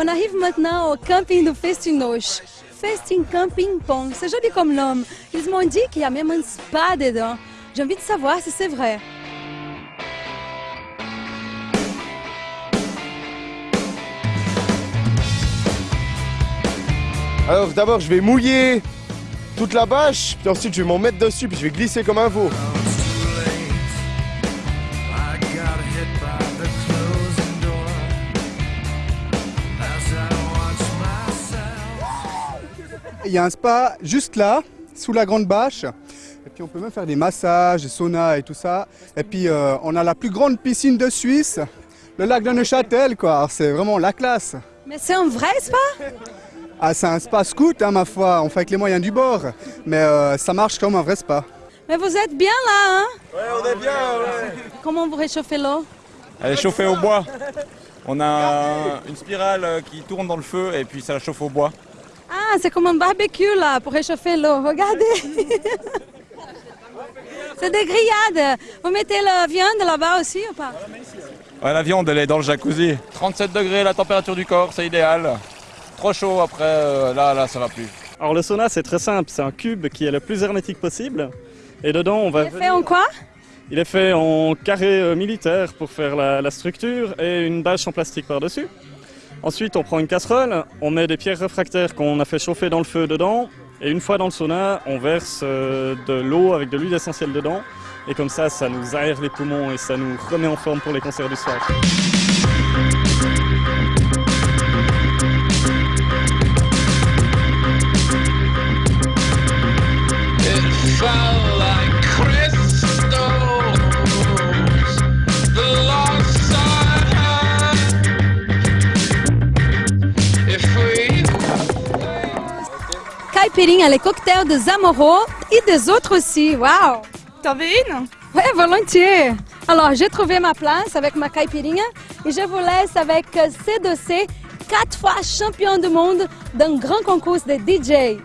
On arrive maintenant au camping de Festinoche. Festin Camping Pong, c'est joli comme nom. Ils m'ont dit qu'il y a même un spa dedans. J'ai envie de savoir si c'est vrai. Alors d'abord je vais mouiller toute la bâche, puis ensuite je vais m'en mettre dessus, puis je vais glisser comme un veau. Il y a un spa juste là, sous la grande bâche. Et puis on peut même faire des massages, des saunas et tout ça. Et puis euh, on a la plus grande piscine de Suisse, le lac de Neuchâtel quoi. Alors, C'est vraiment la classe. Mais c'est un vrai spa? Ah c'est un spa scout hein, ma foi, on fait avec les moyens du bord. Mais euh, ça marche comme un vrai spa. Mais vous êtes bien là, hein? Ouais on est bien, ouais. Comment vous réchauffez l'eau? Elle est chauffée au bois. On a une spirale euh, qui tourne dans le feu et puis ça la chauffe au bois. Ah, c'est comme un barbecue là pour réchauffer l'eau. Regardez. c'est des grillades. Vous mettez la viande là-bas aussi ou pas? Ouais, la viande, elle est dans le jacuzzi. 37 degrés la température du corps, c'est idéal. Trop chaud après, euh, là, là, ça va plus. Alors le sauna c'est très simple, c'est un cube qui est le plus hermétique possible. Et dedans on va... C'est fait en quoi? Il est fait en carré euh, militaire pour faire la, la structure et une bâche en plastique par-dessus. Ensuite on prend une casserole, on met des pierres réfractaires qu'on a fait chauffer dans le feu dedans. Et une fois dans le sauna, on verse euh, de l'eau avec de l'huile essentielle dedans. Et comme ça, ça nous aère les poumons et ça nous remet en forme pour les concerts du soir. Caipirinha, les cocktails de Zamoro et des autres aussi. Waouh T'en veux une? Ouais, volontiers. Alors, j'ai trouvé ma place avec ma caipirinha et je vous laisse avec C2C, quatre fois champion du monde d'un grand concours de DJ.